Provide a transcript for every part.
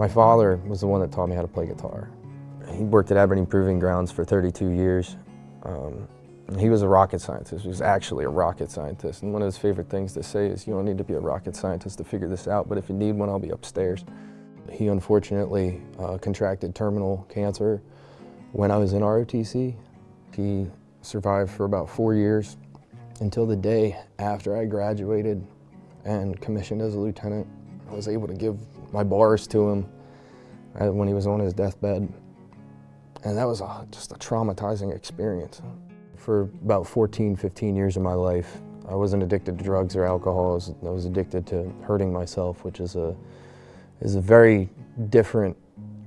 My father was the one that taught me how to play guitar. He worked at Aberdeen Proving Grounds for 32 years. Um, he was a rocket scientist. He was actually a rocket scientist. And one of his favorite things to say is, you don't need to be a rocket scientist to figure this out, but if you need one, I'll be upstairs. He unfortunately uh, contracted terminal cancer when I was in ROTC. He survived for about four years until the day after I graduated and commissioned as a lieutenant. I was able to give my bars to him when he was on his deathbed. And that was a, just a traumatizing experience. For about 14, 15 years of my life, I wasn't addicted to drugs or alcohol. I was, I was addicted to hurting myself, which is a, is a very different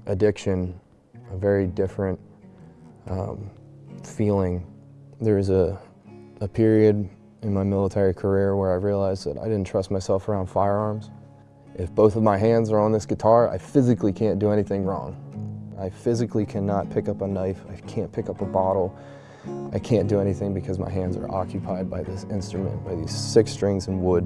addiction, a very different um, feeling. There was a, a period in my military career where I realized that I didn't trust myself around firearms. If both of my hands are on this guitar, I physically can't do anything wrong. I physically cannot pick up a knife, I can't pick up a bottle, I can't do anything because my hands are occupied by this instrument, by these six strings and wood.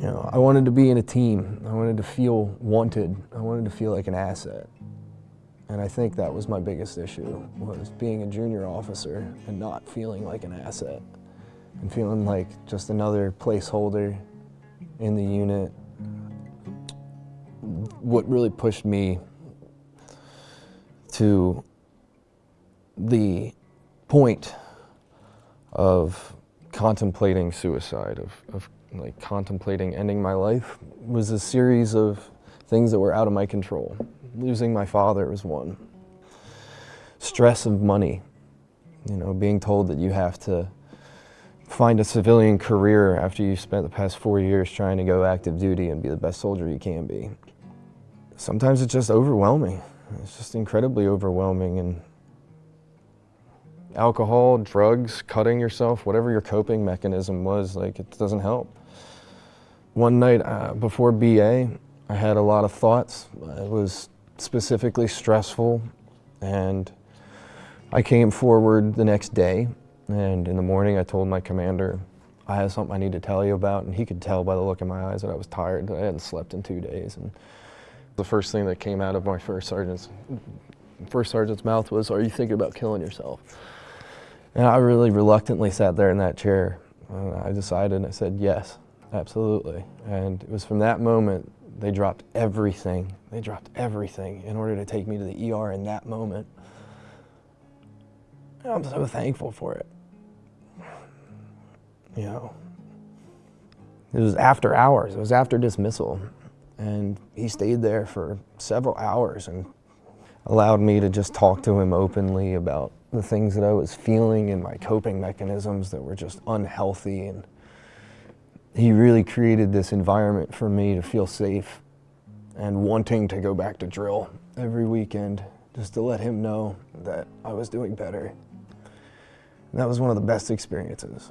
You know, I wanted to be in a team. I wanted to feel wanted. I wanted to feel like an asset. And I think that was my biggest issue, was being a junior officer and not feeling like an asset and feeling like just another placeholder in the unit. What really pushed me to the point of contemplating suicide, of, of like contemplating ending my life, was a series of things that were out of my control. Losing my father was one. Stress of money, you know, being told that you have to find a civilian career after you've spent the past four years trying to go active duty and be the best soldier you can be. Sometimes it's just overwhelming. It's just incredibly overwhelming and alcohol, drugs, cutting yourself, whatever your coping mechanism was, like it doesn't help. One night uh, before BA, I had a lot of thoughts. It was specifically stressful and I came forward the next day and in the morning I told my commander I have something I need to tell you about and he could tell by the look in my eyes that I was tired, I hadn't slept in two days. And the first thing that came out of my first sergeant's, first sergeant's mouth was, are you thinking about killing yourself? And I really reluctantly sat there in that chair. Uh, I decided, I said, yes, absolutely. And it was from that moment they dropped everything. They dropped everything in order to take me to the ER in that moment. And I'm so thankful for it. You know, it was after hours. It was after dismissal. And he stayed there for several hours and allowed me to just talk to him openly about the things that I was feeling and my coping mechanisms that were just unhealthy and he really created this environment for me to feel safe and wanting to go back to drill every weekend just to let him know that I was doing better. And that was one of the best experiences.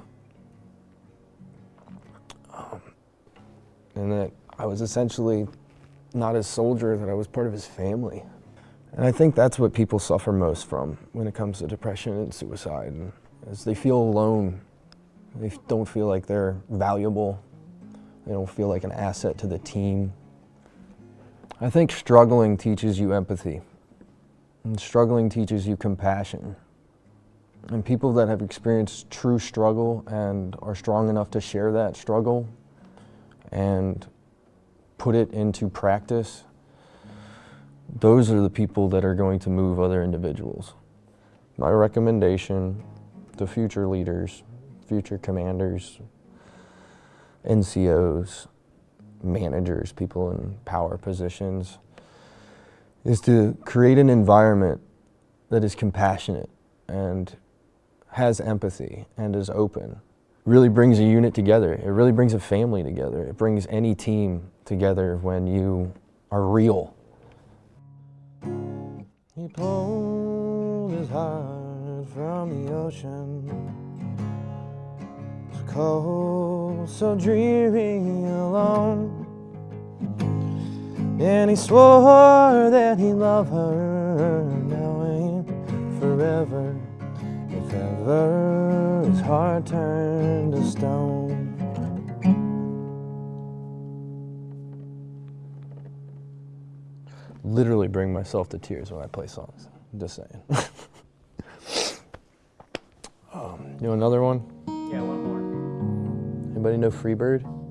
Um, and that I was essentially not his soldier, that I was part of his family. And I think that's what people suffer most from when it comes to depression and suicide, is they feel alone they don't feel like they're valuable. They don't feel like an asset to the team. I think struggling teaches you empathy. And struggling teaches you compassion. And people that have experienced true struggle and are strong enough to share that struggle and put it into practice, those are the people that are going to move other individuals. My recommendation to future leaders future commanders, NCOs, managers, people in power positions, is to create an environment that is compassionate and has empathy and is open. Really brings a unit together. It really brings a family together. It brings any team together when you are real. He pulled his heart from the ocean cold, so dreary alone. And he swore that he loved her now and forever. If ever his heart turned to stone. Literally bring myself to tears when I play songs. I'm just saying. um, you know another one? Yeah, one more. Anybody know Freebird?